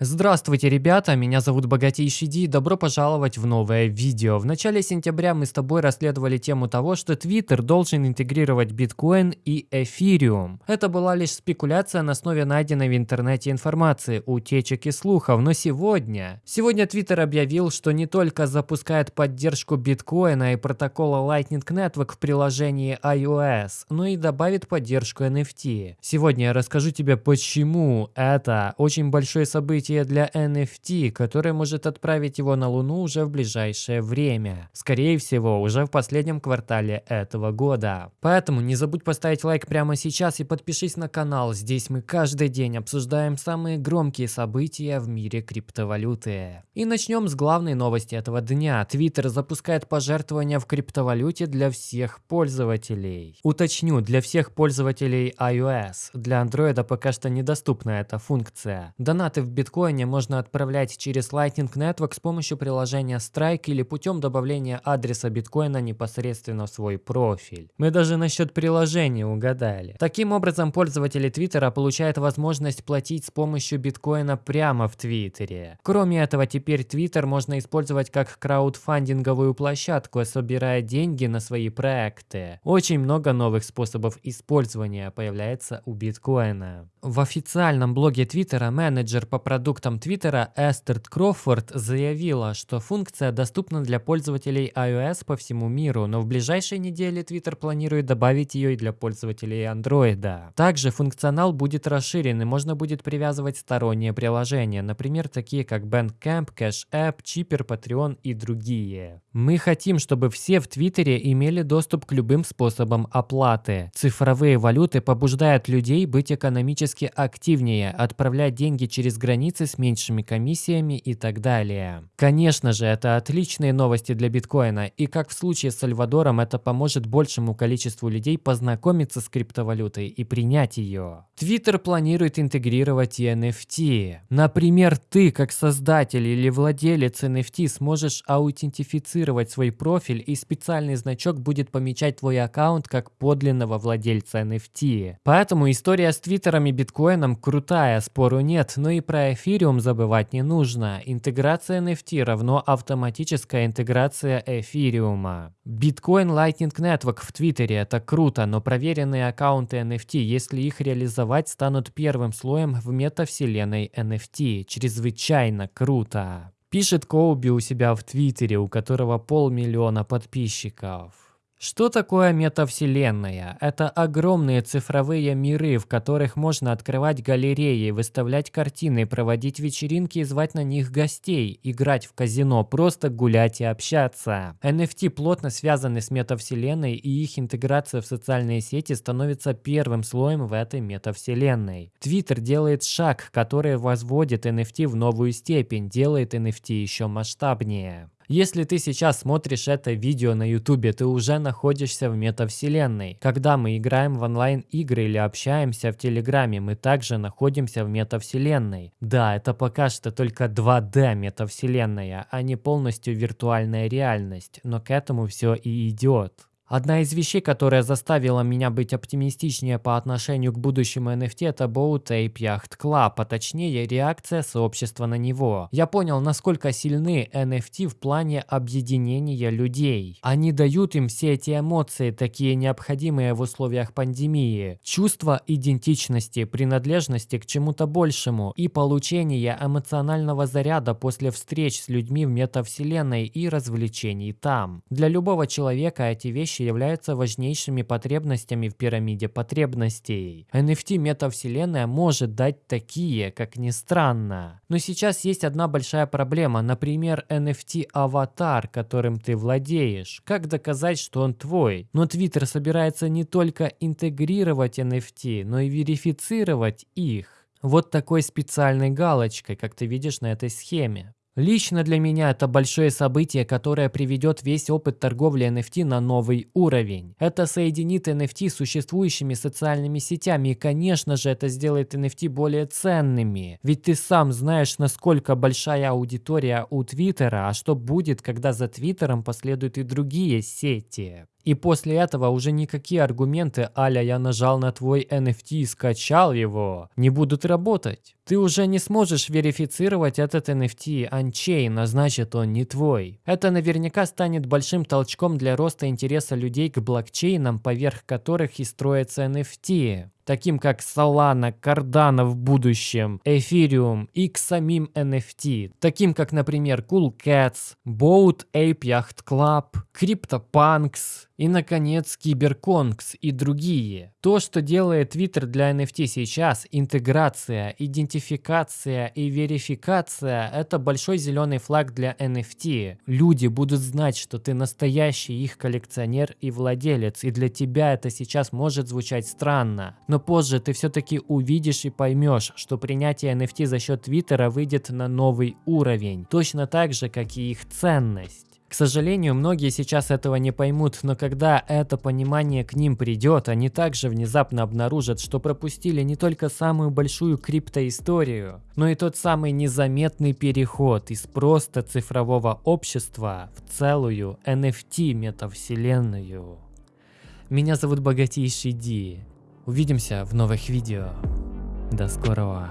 Здравствуйте, ребята, меня зовут Богатейший Ди, добро пожаловать в новое видео. В начале сентября мы с тобой расследовали тему того, что Twitter должен интегрировать биткоин и эфириум. Это была лишь спекуляция на основе найденной в интернете информации, утечек и слухов, но сегодня... Сегодня Twitter объявил, что не только запускает поддержку биткоина и протокола Lightning Network в приложении iOS, но и добавит поддержку NFT. Сегодня я расскажу тебе, почему это очень большое событие событие для NFT, которое может отправить его на Луну уже в ближайшее время. Скорее всего, уже в последнем квартале этого года. Поэтому не забудь поставить лайк прямо сейчас и подпишись на канал. Здесь мы каждый день обсуждаем самые громкие события в мире криптовалюты. И начнем с главной новости этого дня. Twitter запускает пожертвования в криптовалюте для всех пользователей. Уточню, для всех пользователей iOS. Для Android пока что недоступна эта функция. Донаты в биткоин биткоине можно отправлять через Lightning Network с помощью приложения Strike или путем добавления адреса биткоина непосредственно в свой профиль. Мы даже насчет приложения угадали. Таким образом, пользователи Твиттера получают возможность платить с помощью биткоина прямо в Твиттере. Кроме этого, теперь Твиттер можно использовать как краудфандинговую площадку, собирая деньги на свои проекты. Очень много новых способов использования появляется у биткоина. В официальном блоге Твиттера менеджер по продуктам продуктам Твиттера Эстерт Крофорд заявила, что функция доступна для пользователей iOS по всему миру, но в ближайшей неделе Twitter планирует добавить ее и для пользователей Android. Также функционал будет расширен и можно будет привязывать сторонние приложения, например, такие как Bandcamp, Cash App, Chipper, Patreon и другие. Мы хотим, чтобы все в Твиттере имели доступ к любым способам оплаты. Цифровые валюты побуждают людей быть экономически активнее, отправлять деньги через границы границы с меньшими комиссиями и так далее. Конечно же, это отличные новости для биткоина, и как в случае с Сальвадором, это поможет большему количеству людей познакомиться с криптовалютой и принять ее. Twitter планирует интегрировать и NFT. Например, ты, как создатель или владелец NFT, сможешь аутентифицировать свой профиль, и специальный значок будет помечать твой аккаунт как подлинного владельца NFT. Поэтому история с Твиттером и биткоином крутая, спору нет, но и про эфириум забывать не нужно. Интеграция NFT равно автоматическая интеграция эфириума. Bitcoin Lightning Network в Твиттере это круто, но проверенные аккаунты NFT, если их реализовать, станут первым слоем в метавселенной NFT. Чрезвычайно круто. Пишет Коуби у себя в Твиттере, у которого полмиллиона подписчиков. Что такое метавселенная? Это огромные цифровые миры, в которых можно открывать галереи, выставлять картины, проводить вечеринки и звать на них гостей, играть в казино, просто гулять и общаться. NFT плотно связаны с метавселенной и их интеграция в социальные сети становится первым слоем в этой метавселенной. Twitter делает шаг, который возводит NFT в новую степень, делает NFT еще масштабнее. Если ты сейчас смотришь это видео на YouTube, ты уже находишься в метавселенной. Когда мы играем в онлайн-игры или общаемся в Телеграме, мы также находимся в метавселенной. Да, это пока что только 2D метавселенная, а не полностью виртуальная реальность, но к этому все и идет. Одна из вещей, которая заставила меня быть оптимистичнее по отношению к будущему NFT, это Boat Ape Yacht Club, а точнее реакция сообщества на него. Я понял, насколько сильны NFT в плане объединения людей. Они дают им все эти эмоции, такие необходимые в условиях пандемии. Чувство идентичности, принадлежности к чему-то большему и получение эмоционального заряда после встреч с людьми в метавселенной и развлечений там. Для любого человека эти вещи вещи являются важнейшими потребностями в пирамиде потребностей. NFT метавселенная может дать такие, как ни странно. Но сейчас есть одна большая проблема, например, NFT-аватар, которым ты владеешь. Как доказать, что он твой? Но Twitter собирается не только интегрировать NFT, но и верифицировать их. Вот такой специальной галочкой, как ты видишь на этой схеме. Лично для меня это большое событие, которое приведет весь опыт торговли NFT на новый уровень. Это соединит NFT с существующими социальными сетями и, конечно же, это сделает NFT более ценными. Ведь ты сам знаешь, насколько большая аудитория у Твиттера, а что будет, когда за Твиттером последуют и другие сети. И после этого уже никакие аргументы аля «я нажал на твой NFT и скачал его» не будут работать. Ты уже не сможешь верифицировать этот NFT анчейн, а значит он не твой. Это наверняка станет большим толчком для роста интереса людей к блокчейнам, поверх которых и строятся NFT таким как Solana, Cardano в будущем, Ethereum и к самим NFT, таким как, например, Cool Cats, Boat Ape Yacht Club, CryptoPunks, и, наконец, Киберконгс и другие. То, что делает Twitter для NFT сейчас, интеграция, идентификация и верификация – это большой зеленый флаг для NFT. Люди будут знать, что ты настоящий их коллекционер и владелец, и для тебя это сейчас может звучать странно. Но позже ты все-таки увидишь и поймешь, что принятие NFT за счет Твиттера выйдет на новый уровень, точно так же, как и их ценность. К сожалению, многие сейчас этого не поймут, но когда это понимание к ним придет, они также внезапно обнаружат, что пропустили не только самую большую криптоисторию, но и тот самый незаметный переход из просто цифрового общества в целую NFT метавселенную. Меня зовут Богатейший Ди. Увидимся в новых видео. До скорого.